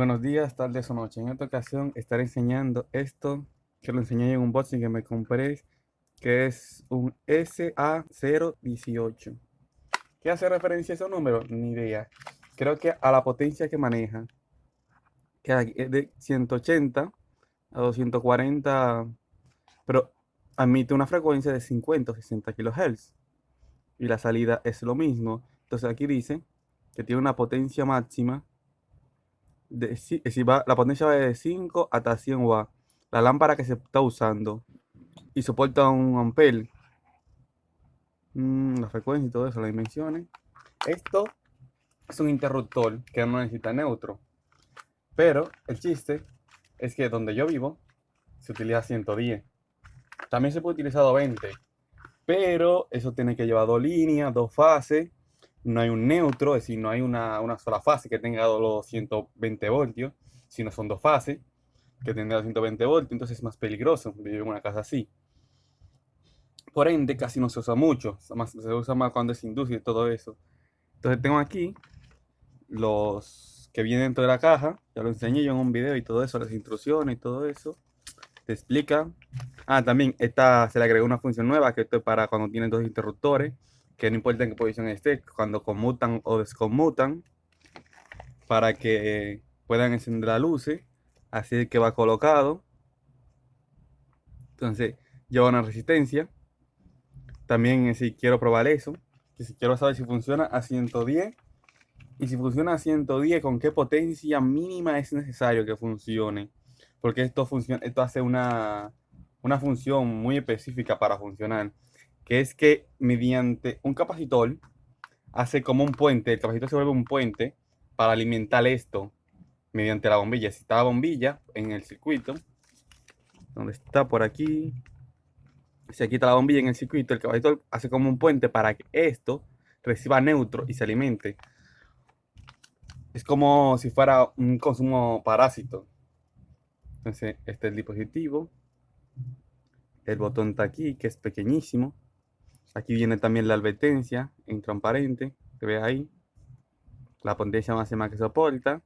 Buenos días, tardes o noches. En esta ocasión estaré enseñando esto que lo enseñé en un boxing que me compré, que es un SA018. ¿Qué hace referencia a ese número? Ni idea. Creo que a la potencia que maneja, que es de 180 a 240, pero admite una frecuencia de 50 o 60 kHz. Y la salida es lo mismo. Entonces aquí dice que tiene una potencia máxima de, si, va, la potencia va de 5 hasta 100 watts. La lámpara que se está usando y soporta un ampere. Mm, la frecuencia y todo eso, las dimensiones. Esto es un interruptor que no necesita neutro. Pero el chiste es que donde yo vivo se utiliza 110. También se puede utilizar 20. Pero eso tiene que llevar dos líneas, dos fases no hay un neutro, es decir, no hay una, sola fase que tenga los 120 voltios, sino son dos fases que tengan los 120 voltios, entonces es más peligroso vivir en una casa así. Por ende, casi no se usa mucho, se usa más cuando es industria y todo eso. Entonces tengo aquí los que vienen dentro de la caja, ya lo enseñé yo en un video y todo eso, las instrucciones y todo eso. Te explica. Ah, también esta se le agregó una función nueva que esto es para cuando tienen dos interruptores que no importa en qué posición esté, cuando conmutan o desconmutan, para que puedan encender la luz, así que va colocado. Entonces, lleva una resistencia. También si quiero probar eso, que si quiero saber si funciona a 110 y si funciona a 110, con qué potencia mínima es necesario que funcione. Porque esto, funciona, esto hace una, una función muy específica para funcionar que es que mediante un capacitor hace como un puente, el capacitor se vuelve un puente para alimentar esto mediante la bombilla. Si está la bombilla en el circuito, donde está por aquí, se quita la bombilla en el circuito, el capacitor hace como un puente para que esto reciba neutro y se alimente. Es como si fuera un consumo parásito. Entonces, este es el dispositivo. El botón está aquí, que es pequeñísimo. Aquí viene también la advertencia en transparente, que ve ahí. La potencia máxima que soporta.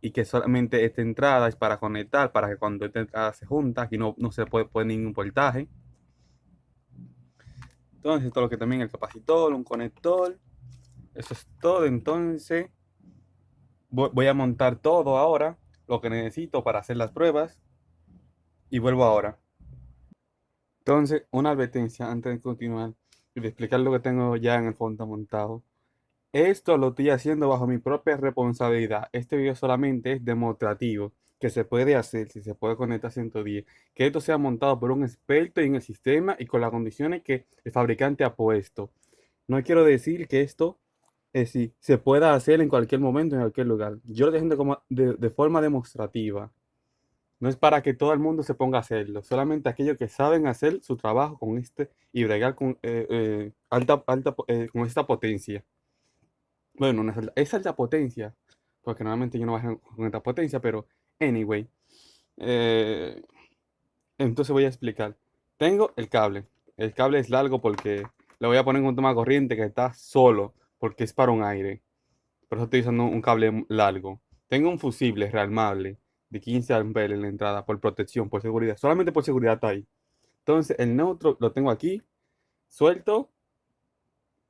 Y que solamente esta entrada es para conectar, para que cuando esta entrada se junta, aquí no, no se puede poner ningún voltaje. Entonces, esto es lo que también el capacitor, un conector. Eso es todo. Entonces, voy a montar todo ahora, lo que necesito para hacer las pruebas. Y vuelvo ahora. Entonces, una advertencia antes de continuar y de explicar lo que tengo ya en el fondo montado. Esto lo estoy haciendo bajo mi propia responsabilidad. Este video solamente es demostrativo, que se puede hacer, si se puede conectar a 110. Que esto sea montado por un experto en el sistema y con las condiciones que el fabricante ha puesto. No quiero decir que esto es si se pueda hacer en cualquier momento, en cualquier lugar. Yo lo estoy haciendo como de forma demostrativa. No es para que todo el mundo se ponga a hacerlo, solamente aquellos que saben hacer su trabajo con este y bregar con, eh, eh, alta, alta, eh, con esta potencia. Bueno, no es, alta, potencia, porque normalmente yo no bajo con esta potencia, pero anyway. entonces voy a explicar. Tengo el cable. El cable es largo porque le voy a poner un toma corriente que está solo, porque es para un aire. Por eso estoy usando un cable largo. Tengo un fusible rearmable de 15 amperes en la entrada por protección, por seguridad. Solamente por seguridad está ahí. Entonces el neutro lo tengo aquí, suelto,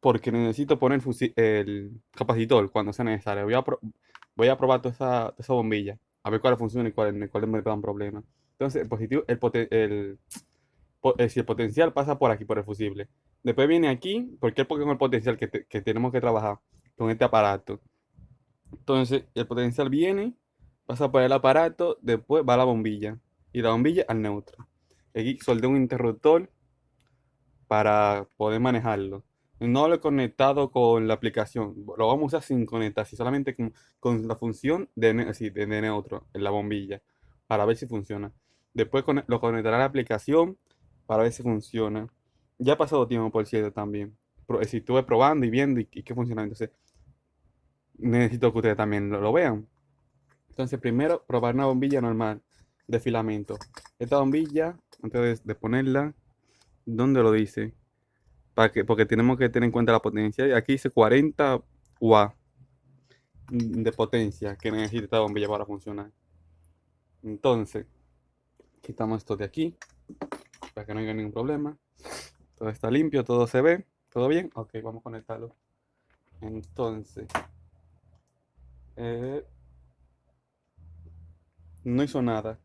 porque necesito poner el capacitor cuando sea necesario. Voy a, voy a probar toda esa, bombilla, a ver cuál funciona y cuál, cuál me dan problemas. Entonces el positivo, el, el, eh, si el potencial pasa por aquí, por el fusible. Después viene aquí, porque es el potencial que, que tenemos que trabajar con este aparato. Entonces el potencial viene pasa por el aparato, después va la bombilla y la bombilla al neutro. Aquí soldé un interruptor para poder manejarlo. No lo he conectado con la aplicación, lo vamos a usar sin conectar, solamente con, la función de, de, neutro en la bombilla para ver si funciona. Después lo conectará a la aplicación para ver si funciona. Ya ha pasado tiempo, por cierto, también. Si estuve probando y viendo y, qué funciona, entonces necesito que ustedes también lo vean. Entonces, primero, probar una bombilla normal de filamento. Esta bombilla, antes de, ponerla, ¿dónde lo dice? Para que, porque tenemos que tener en cuenta la potencia. Aquí dice 40 W. de potencia que necesita esta bombilla para funcionar. Entonces, quitamos esto de aquí para que no haya ningún problema. Todo está limpio, todo se ve, todo bien. Ok, vamos a conectarlo. Entonces, eh, no hizo nada.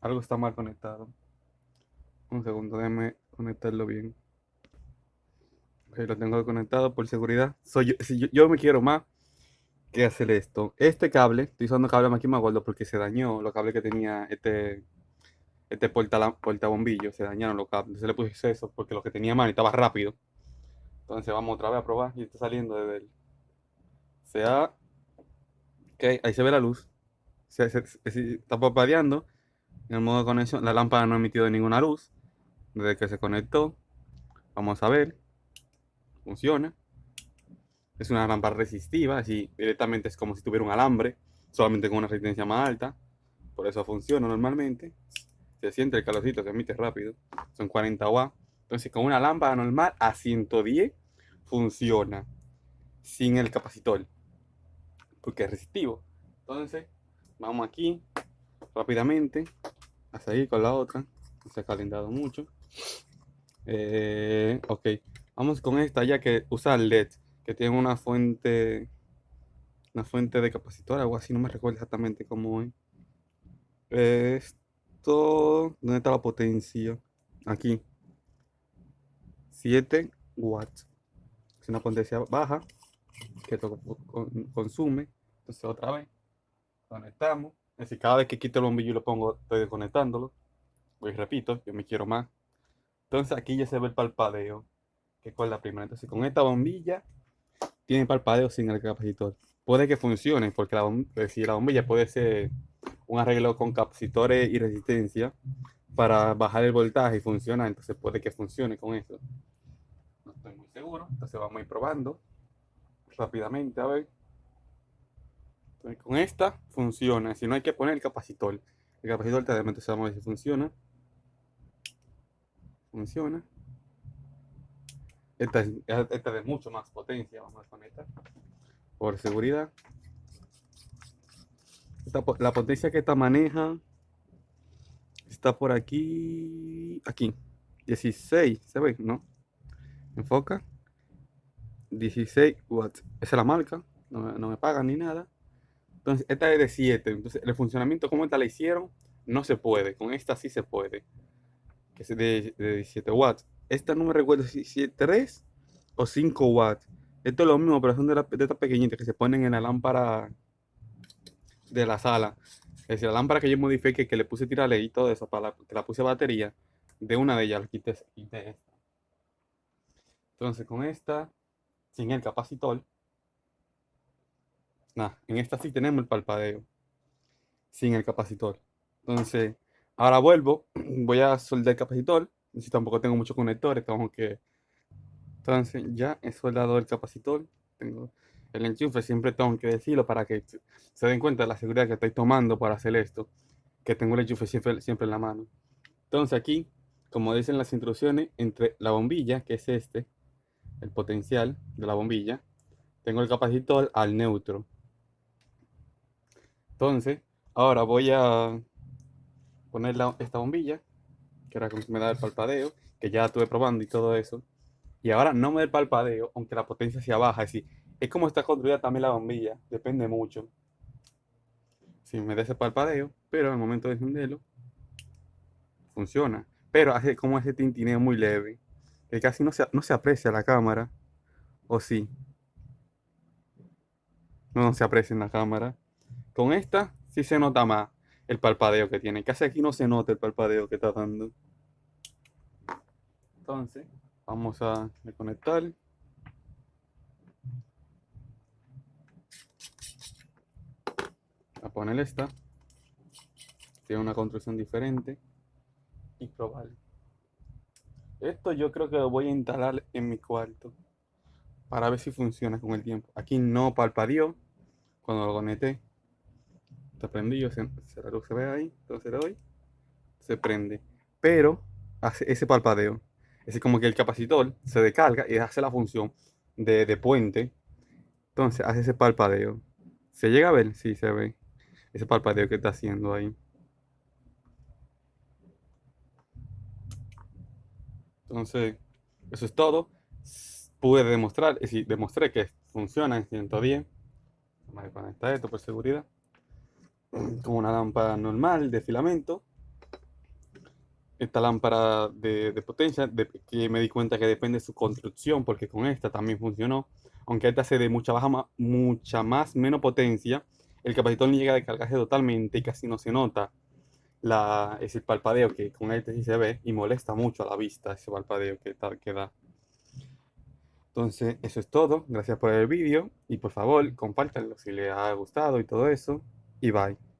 Algo está mal conectado. Un segundo, déjame conectarlo bien. Ok, lo tengo conectado por seguridad. Soy yo, si yo, me quiero más que hacer esto. Este cable, estoy usando cable aquí más gordo porque se dañó los cables que tenía este este porta, porta bombillo, se dañaron los cables. Se le puse eso porque lo que tenía mal estaba rápido. Entonces vamos otra vez a probar y está saliendo desde el sea ok ahí se ve la luz se, está parpadeando en el modo de conexión la lámpara no ha emitido ninguna luz. Desde que se conectó vamos a ver. Funciona. Es una lámpara resistiva así directamente es como si tuviera un alambre solamente con una resistencia más alta. Por eso funciona normalmente. Se siente el calorcito se emite rápido. Son 40 watts. Entonces con una lámpara normal a 110 funciona. Sin el capacitor porque es resistivo. Entonces, vamos aquí rápidamente a seguir con la otra. No se ha calentado mucho. Eh, ok, vamos con esta ya que usa LED, que tiene una fuente, una fuente de capacitor, algo así, no me recuerdo exactamente cómo es. Esto, ¿dónde está la potencia? Aquí. 7 watts. Es una potencia baja que consume. Entonces otra vez conectamos. Decir, cada vez que quito el bombillo y lo pongo, estoy desconectándolo. Voy repito, yo me quiero más. Entonces aquí ya se ve el parpadeo, que es la primera. Entonces con esta bombilla tiene parpadeo sin el capacitor. Puede que funcione, porque la, decir, la bombilla puede ser un arreglo con capacitores y resistencia para bajar el voltaje y funciona, entonces puede que funcione con eso. No estoy muy seguro, entonces vamos a ir probando rápidamente, a ver. Con esta funciona, si no hay que poner el capacitor. El capacitor te entonces vamos a ver si funciona. Funciona. Esta es, esta de mucho más potencia, vamos a conectar. Por seguridad. la potencia que esta maneja está por aquí. Aquí. 16, ¿se ve? ¿No? Enfoca. 16 watts. Esa es la marca, no, me pagan ni nada. Entonces, esta es de 7. Entonces, el funcionamiento, como esta la hicieron, no se puede. Con esta sí se puede. Que es de, 17 watts. Esta no me recuerdo si es 3 o 5 watts. Esto es lo mismo, pero son de, de estas pequeñitas que se ponen en la lámpara de la sala. Es decir, la lámpara que yo modifique, que le puse tirarle y todo eso, para que la puse batería, de una de ellas la quité esta. Entonces, con esta sin el capacitor. En esta sí tenemos el palpadeo. Sin el capacitor. Entonces, ahora vuelvo. Voy a soldar el capacitor. Si tampoco tengo muchos conectores, tengo que... Entonces, ya he soldado el capacitor. Tengo el enchufe. Siempre tengo que decirlo para que se den cuenta de la seguridad que estoy tomando para hacer esto. Que tengo el enchufe siempre, siempre en la mano. Entonces aquí, como dicen las instrucciones, entre la bombilla, que es este, el potencial de la bombilla, tengo el capacitor al neutro. Entonces, ahora voy a poner esta bombilla, que como me da el palpadeo, que ya estuve probando y todo eso. Y ahora no me da el palpadeo, aunque la potencia sea baja. Es es como está construida también la bombilla, depende mucho. Si me da ese palpadeo, pero al momento de encenderlo, funciona. Pero hace como ese tintineo muy leve que casi no se, no se aprecia la cámara. ¿O sí? No, se aprecia en la cámara. Con esta sí se nota más el palpadeo que tiene. Casi aquí no se nota el palpadeo que está dando. Entonces, vamos a desconectar. A poner esta. Tiene una construcción diferente. Y probar. Esto yo creo que lo voy a instalar en mi cuarto para ver si funciona con el tiempo. Aquí no parpadeó cuando lo conecté. Está prendido, se, la luz se ve ahí, entonces le doy, se prende. Pero hace ese parpadeo. Es como que el capacitor se descarga y hace la función de, puente Entonces, hace ese parpadeo. ¿Se llega a ver? Sí, se ve. Ese parpadeo que está haciendo ahí. Entonces, eso es todo. Pude demostrar, es decir, demostré que funciona en 110. Vamos a conectar esto por seguridad. Con una lámpara normal de filamento. Esta lámpara de, potencia, que me di cuenta que depende de su construcción, porque con esta también funcionó. Aunque esta se de mucha, baja, mucha más menos potencia, el capacitor no llega a descargarse totalmente y casi no se nota la, ese parpadeo que con este sí se ve y molesta mucho a la vista ese parpadeo que, que da. Entonces, eso es todo. Gracias por el vídeo y por favor, compártanlo si les ha gustado y todo eso. Y bye.